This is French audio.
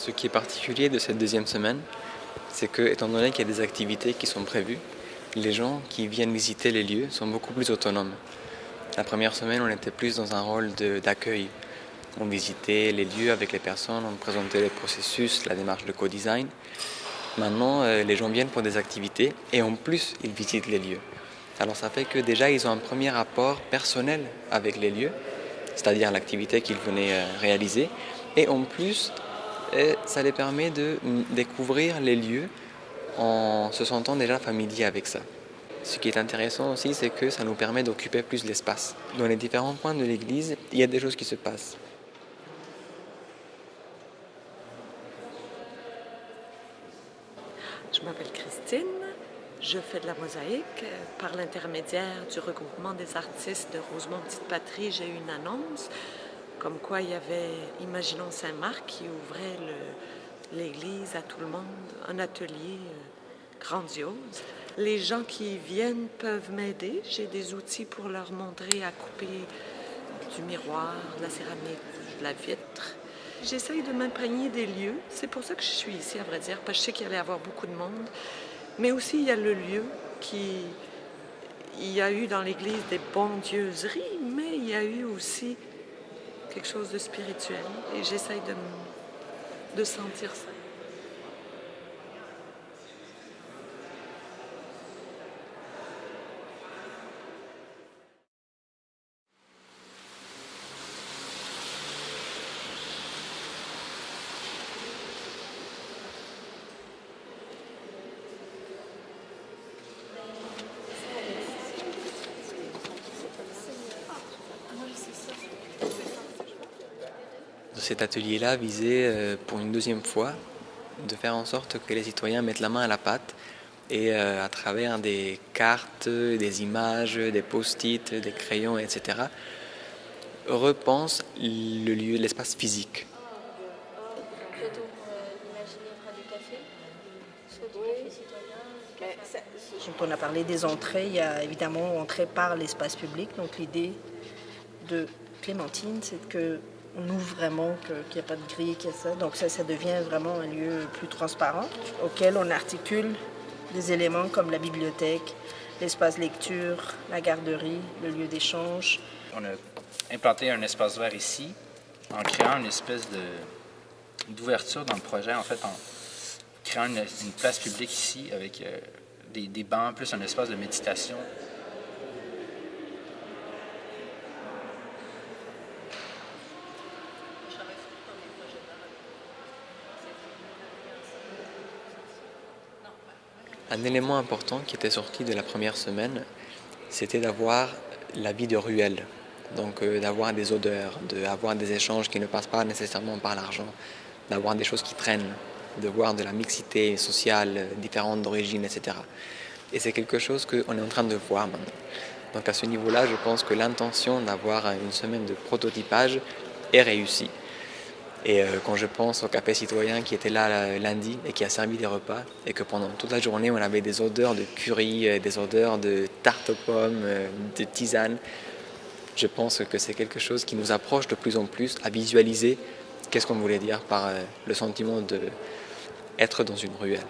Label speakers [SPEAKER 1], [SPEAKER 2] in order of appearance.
[SPEAKER 1] Ce qui est particulier de cette deuxième semaine, c'est que, étant donné qu'il y a des activités qui sont prévues, les gens qui viennent visiter les lieux sont beaucoup plus autonomes. La première semaine, on était plus dans un rôle d'accueil. On visitait les lieux avec les personnes, on présentait les processus, la démarche de co-design. Maintenant, euh, les gens viennent pour des activités et en plus, ils visitent les lieux. Alors ça fait que déjà, ils ont un premier rapport personnel avec les lieux, c'est-à-dire l'activité qu'ils venaient euh, réaliser. Et en plus, euh, ça les permet de découvrir les lieux en se sentant déjà familier avec ça. Ce qui est intéressant aussi, c'est que ça nous permet d'occuper plus l'espace. Dans les différents points de l'église, il y a des choses qui se passent.
[SPEAKER 2] Je m'appelle Christine. Je fais de la mosaïque. Par l'intermédiaire du regroupement des artistes de Rosemont Petite Patrie, j'ai eu une annonce comme quoi il y avait Imaginons Saint-Marc qui ouvrait l'église à tout le monde, un atelier euh, grandiose. Les gens qui viennent peuvent m'aider. J'ai des outils pour leur montrer à couper du miroir, de la céramique, de la vitre. J'essaye de m'imprégner des lieux. C'est pour ça que je suis ici, à vrai dire, parce que je sais qu'il allait y avoir beaucoup de monde. Mais aussi, il y a le lieu qui... Il y a eu dans l'Église des bondieuseries, mais il y a eu aussi quelque chose de spirituel. Et j'essaye de, de sentir ça.
[SPEAKER 1] Cet atelier-là visait euh, pour une deuxième fois de faire en sorte que les citoyens mettent la main à la pâte et euh, à travers des cartes, des images, des post-it, des crayons, etc., repensent le lieu, l'espace physique.
[SPEAKER 3] on a parlé des entrées, il y a évidemment entrée par l'espace public. Donc l'idée de Clémentine, c'est que on ouvre vraiment, qu'il n'y a pas de grille, qu'il y a ça. Donc ça, ça devient vraiment un lieu plus transparent auquel on articule des éléments comme la bibliothèque, l'espace lecture, la garderie, le lieu d'échange.
[SPEAKER 4] On a implanté un espace vert ici en créant une espèce d'ouverture dans le projet, en fait, en créant une, place publique ici avec euh, des, des bancs, plus un espace de méditation
[SPEAKER 1] Un élément important qui était sorti de la première semaine, c'était d'avoir la vie de ruelle. Donc euh, d'avoir des odeurs, d'avoir des échanges qui ne passent pas nécessairement par l'argent, d'avoir des choses qui traînent, de voir de la mixité sociale différente d'origine, etc. Et c'est quelque chose qu'on est en train de voir maintenant. Donc à ce niveau-là, je pense que l'intention d'avoir une semaine de prototypage est réussie. Et euh, quand je pense au café citoyen qui était là euh, lundi et qui a servi des repas, et que pendant toute la journée on avait des odeurs de curry, euh, des odeurs de tarte aux pommes, de tisane, je pense que c'est quelque chose qui nous approche de plus en plus à visualiser qu'est-ce qu'on voulait dire par le sentiment d'être dans une ruelle.